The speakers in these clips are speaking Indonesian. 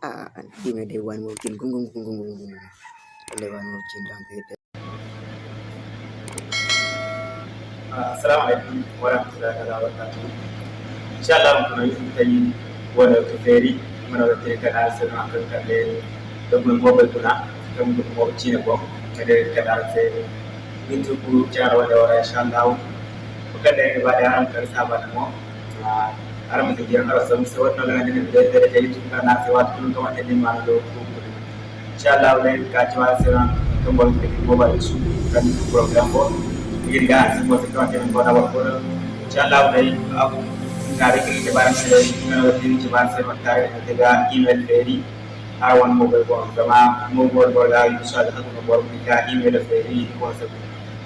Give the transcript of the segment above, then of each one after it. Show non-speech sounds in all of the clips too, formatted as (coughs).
A'a, give me the one more kill. Gung, gung, gung, gung, gung, gung. Only one more kill. Don't get that. Ah, assalamu alaikum wa rahmatullahi wa barakatuh. Insha Allah mun yi tsayi wanda ta feri mun da ta kana sun akan kalle da mun gobe kuna kan mun gobe ci ne ko kada kada sai min tu ku jarawa da wa insha Allah. Kuka da ba da hankar saba da mu. Arama tukiangalia Samusi watu wanaenda mbele mbele ya hicho kana nasi watu tunatoa kwenye mara leo kukuri. Inshallah ule kachwa sana kama vile kiboba Yesu kani program kwa ये गांस वो तो आते हैं बड़ा बड़ा चला भाई अब कार्यक्रम के बारे में मैं वकील के बारे में बता रहे थे का ईमेल फेरी आर वन मोबाइल को जमा मोबाइल बोल रहा इंशाल्लाह तो मोबाइल का ईमेल फेरी वो सब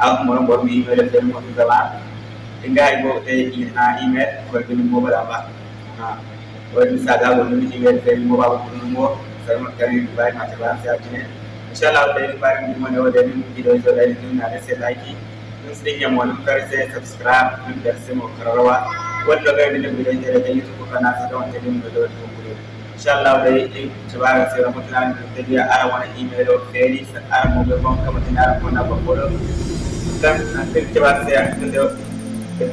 अब मोबाइल में ईमेल फेरी को जमा nga go e na email ko be mo bala ba ha ko sa da go ni email be mo ba ko ni mo sa mo ka ni ba ta ba sa ti ne insha Allah da ni ba ni mo ne wa mu ki do zo da ni na da sai like in sun yi mu kar sai subscribe in da sai mu kararwa wanda ga ni mu da da YouTube kana sa da wanda ni mu da da insha Allah dai in tabara sai rahoton da ta biya ara wani email da feri sai ara mu ga ban tana ko na ba ko dan an tabara sai an da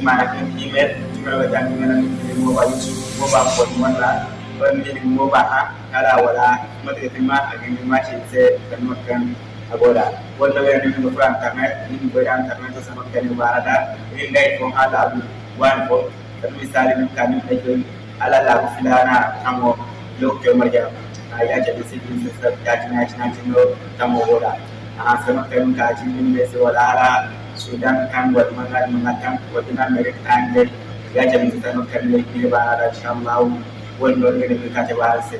mana kan email kuma ga dan ni nan mo ba youtube mo ba ko wanda wanda ni mo ba ha kala wala mata ma a ganin ma ce sai kan makan agoda wanda wayar ni ko fran internet. Ni ko ya internet to sama kan barada ni ngai ko hala abu wan ko dan misali ni kan ni ko ala la ko filana tamo lokyo marja ya ce da sai sai ya ci na ci na ci no tamo goda a sama kan ka ci ni ne sai wala ala Sudan kan buat mangan mengatakan kebetulan mereka tanggal ya jadi kita makan lagi lebar insya Allah वन लोग मेरे घर के बाहर से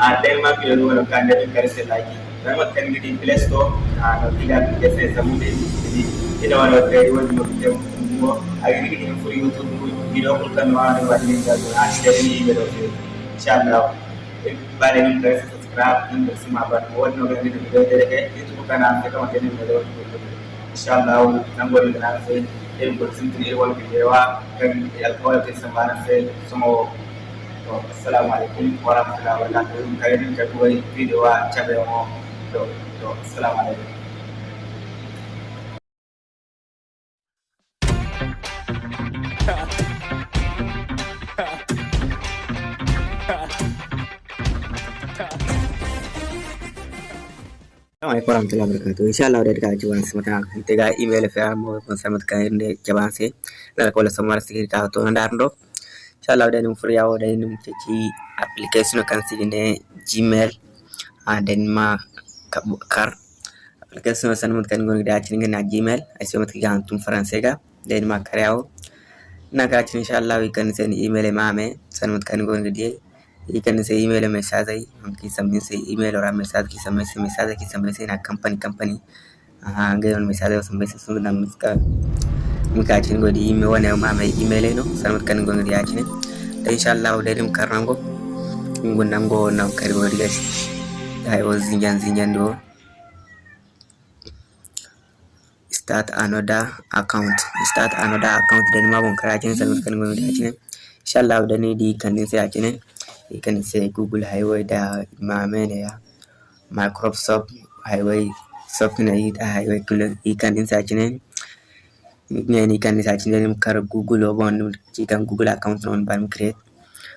आते हैं माँ पीरो लोग कांडे में कर से लाइक मैं मत करने की प्लेस तो हाँ नदी का जैसे समुद्र की इधर वाला ट्रेड वो लोग के वो अगर की टीम पूरी यूट्यूब को वीडियो को करवा रहे वाले का आज के लिए वीडियो के इंशाल्लाह एक बार इन कर सब्सक्राइब इन से माँ पर और लोग मेरे वीडियो देखे यूट्यूब का नाम देखो मेरे video insha Allah nan gwada da nan sai irin gudun tun irin wani bidewa kan alkawar da sun bana sai sumo to assalamu alaikum wa rahmatullahi wa barakatuh. Kare din ka dubai bidewa ta bayan to assalamu alaikum. Assalamualaikum warahmatullahi wabarakatuh. Inshallah udah dikaji wan semata tega email fa mo kon samat kan de jabanse la ko la samar sikir ka to ndarndo. Inshallah udah furiya udah num ci application kan sigine Gmail. A den ma kar application san mut kan gon da cin na Gmail. Ai sai mut ga tum français ga den ma karyawo na ga cin inshallah kan sen email ma me san mut kan gon ఇక నుంచి email message అయ్యి మనకి సంబంధించి ఈమెయిల్ ఆ మెసేజ్కి సంబంధించి మెసేజ్కి సంబంధించి నా కంపెనీ కంపెనీ ಹಾಗೆ ಒಂದು ಮೆಸೇಜ್ ಸಂಬಂಧಿಸಿದ ನಮಸ್ಕಾರ ನಮಗೆ ಆಚಿನ ಗೋಡಿ ಇಮೇ ಒನ್ ಮಾಮೆ ಇಮೇಲ್ ಏನು ಸರ್ಮತ್ ಕನ್ ಗೊಂಗಡಿ ಆಚಿನ ಇನ್ಶಾಲ್ಲ ಡೈರಿಮ್ ಕರ್ನಂಗೋ ಹಿಂಗು ನಂಗೋ ನಾವು ಕರಿ ಗೋಡಿ ಗಸ್ ಐ ವಾಸ್ ಜಿಂಜನ್ ಜಿಂಜನ್ ಡೋ start another account start another account da ma bon kara kin sarmut kan gongi da kin insha Allah da ni di kan sai a kinin ganacsiga google waxay way maameyneya microsoft waxay way softna ahay way ikan insajinen nan ikan insajinen kar google obon ikan google account non ban create.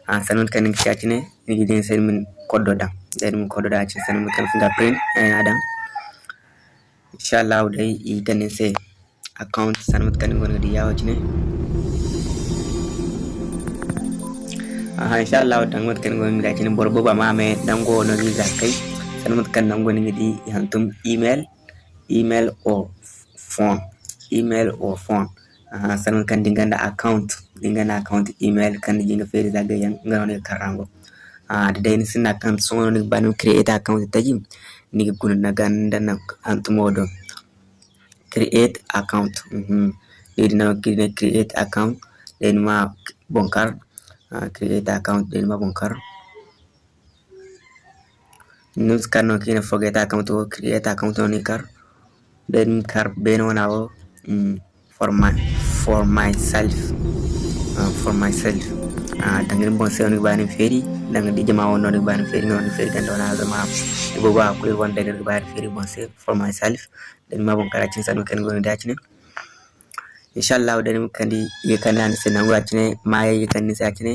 An sanon kan insajine ni den sen min kodo da den min kodo da cin sanon kan fingerprint eh adam inshallah dai ikan sen account sanon kan gona diyawo cine aha inshallah dangot kan gon ga cin borbo ba mame dango no ni zakai san mut kan dango ni di hantum email. Email or phone. Email or phone. Aha san kan dinganda account. Dinganda account email kan jinga fere zaga yan ngano karango ah da dai sin account so ni banu create account tajim ni gun na ganda na hantum odo create account. Mhm. Ni na create account. Then ma bonkar uh, create account din mabunkar news kar no kina forget account o create account on kar then kar beno na o mm, for my for myself. Uh, for myself. Uh, tangin bon se on bani feri nang di jama wono ni ban feri non feri kan dona zama ibo ba ko won daga ba feri bon se for myself. Dan ma bon karacin sanu kan gona da cine inshallah wadan kandi ye kannan sena wurachine maya ye kanni sakine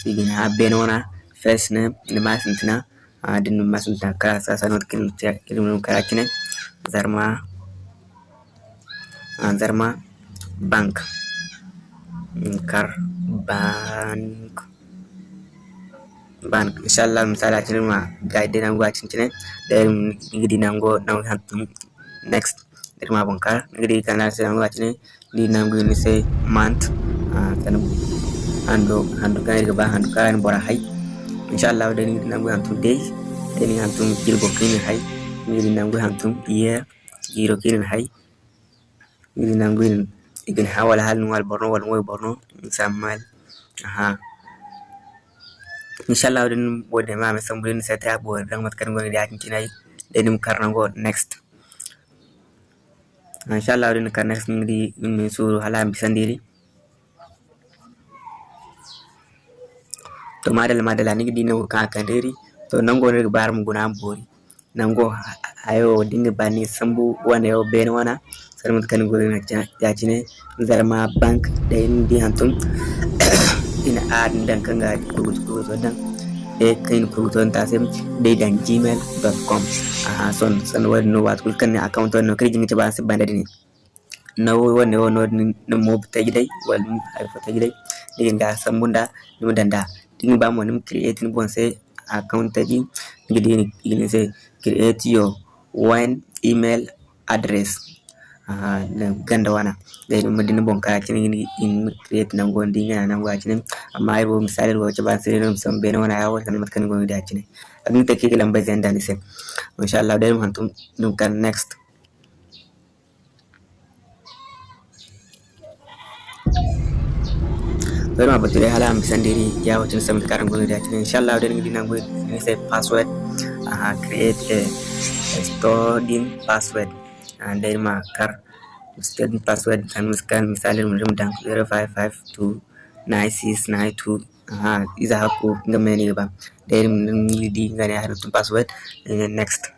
sigina abenona fesne nmasintina adin nmasintina kala sasanot kin kilmun karakine zarma zarma bank kar bank bank inshallah misalaችን ጋይድ ናንጓችን ችነ እንግዲህ ናንጎ ናንጎ next ድማ ቦንካር እንግዲህ ከናስ ናንጓችን lina guinisay maanta ah, hando handukan irga ba handukan bora hai. Inshallah dani nangu hantum day dani hantum kirgo kini hai. Miri nangu hantum iya kiro kini hai. Miri nangu in igin hawal hal nual borno wal ngoy borno samal aha. Inshallah dani bodde ma me sambulin sa ta bo rang mat kan ngoni da tin tinai dani mu next. Inshallah din kan next min suru hala bi sandiri to madal madala ni di no ka kandiri to nango ne bar mu guna bori nango ayo dinga bani sambu wana yo ben wana sar mut kan go na ya cine zarma bank da indi hantum ina ad dan kanga kurutu (coughs) dan e info.gmail.com a son sanarwar nowa kulkan ne account wannan ƙirjin ta ba su ba ne ne na wannan wannan mob ta gidai wani haifa ta gidai digin ga san bunda ni danda din ba mu nim creating bon sai account ta gi gidin sai create your one email address. Ganda wana da idan madina bon kaya cinin in create nan gon din nan gwa cinin amma ai bo misali go ba sai rum san bene wana yawo kan matkan gon da cinin abin ta ke lamba zan da ni sai insha Allah da mun tum dum kan next. Baru ma bature hala am sandiri ya wacin sam da karan gon da cinin insha Allah da ni dinan gon ni sai password create a, a stored password Denmark. Student password can misali mulimu dank 05529692 aha iza haku nga meni ba deri mili di nga ne haru password next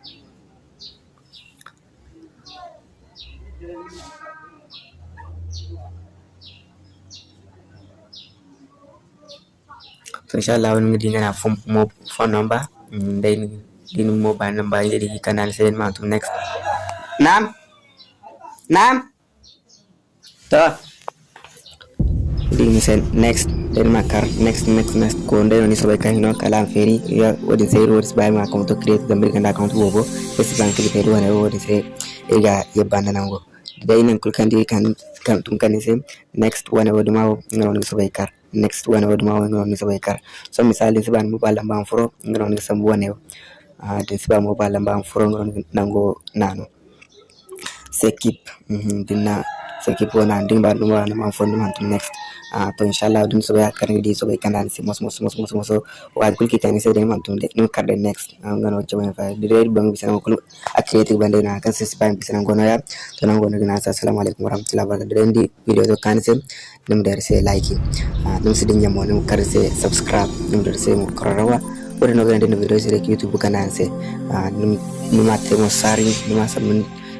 so inshallah wani ngi dinga na phone number then din mobile number yeri kanal 7 ma to next Naam, naam. Toa sen next denmakar next next next kondeno ni sobai kan hino kalam feri. Ya wodin sai rodis bai ma account create da mirkan da account bobo yes bank li feri wana wodin sai ega yebanda nango dai nan kul kan di kan kan tum kan sai next wana wodi ma ngron ni sobai kar next wana wodi ma ngron ni sobai kar so misali siban mu balam ban furo ngron ni sambu wana yo a de siban mu balam ban furo ngron nango nano. Sekip. Dinna sekip wona ndin ba dum wana man fondi man next. Ah to inshallah dum so ya karni di so be kanan si mos mos mos mos mos. Wa kul ki tani sai man tum de nim karde next. Am ngano chama fa di re bang bisa ko a creative bande na kan sis bang bisa ngono ya. To nan ngono gina assalamu alaikum warahmatullahi wabarakatuh. Di video to kan se dum der se like ah dum sidin nyamo dum kar se subscribe dum der se mo korarawa wuri no gande no video se youtube kanan se ah dum numa te mo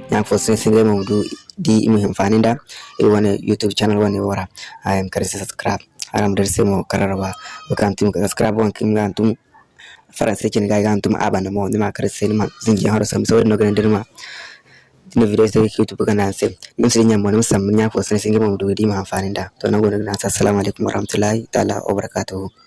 thankful sinde mawdu di muhim faninda iwane youtube channel wane wara i am karisa subscribe aram wa mo kararwa wakantum subscribe wan kim gantum faransa kin ga gantum abana mo nima karisa nima zingi haro sam so no gande nima dina video sai youtube kana sai mun sai nyamma mun sam nya ko sai singe mawdu di muhim faninda nda tona gona nasa assalamu alaikum warahmatullahi ta'ala wabarakatuh